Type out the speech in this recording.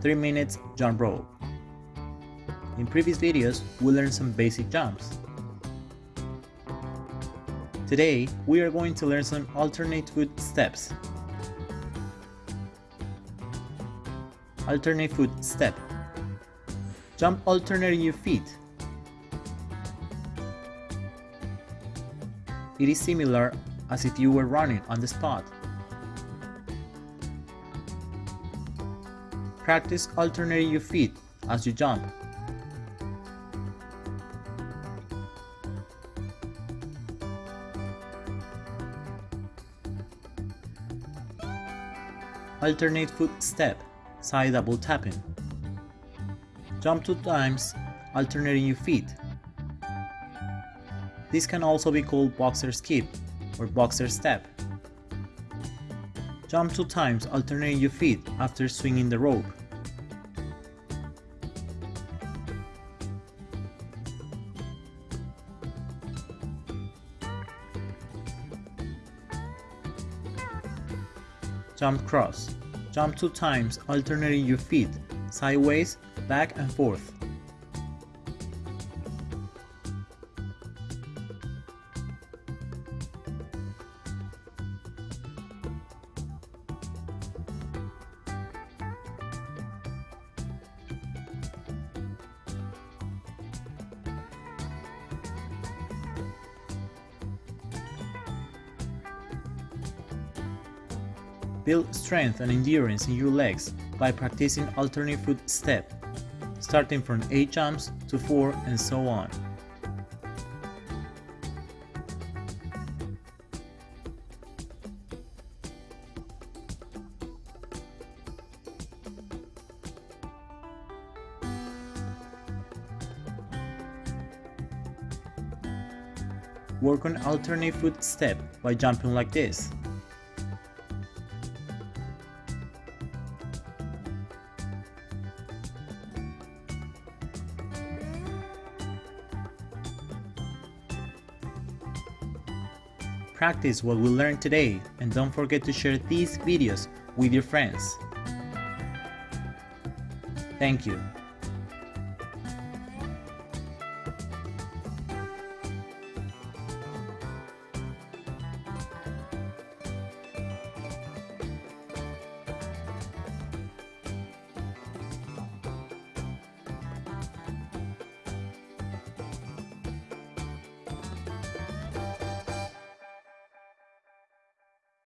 3 minutes jump rope. In previous videos, we learned some basic jumps. Today, we are going to learn some alternate foot steps. Alternate foot step. Jump alternating your feet. It is similar as if you were running on the spot. Practice alternating your feet as you jump. Alternate foot step, side double tapping. Jump two times, alternating your feet. This can also be called boxer skip or boxer step. Jump two times alternating your feet after swinging the rope. Jump cross. Jump two times alternating your feet, sideways, back and forth. Build strength and endurance in your legs by practicing alternate foot step, starting from 8 jumps to 4 and so on. Work on alternate foot step by jumping like this. Practice what we learned today and don't forget to share these videos with your friends. Thank you.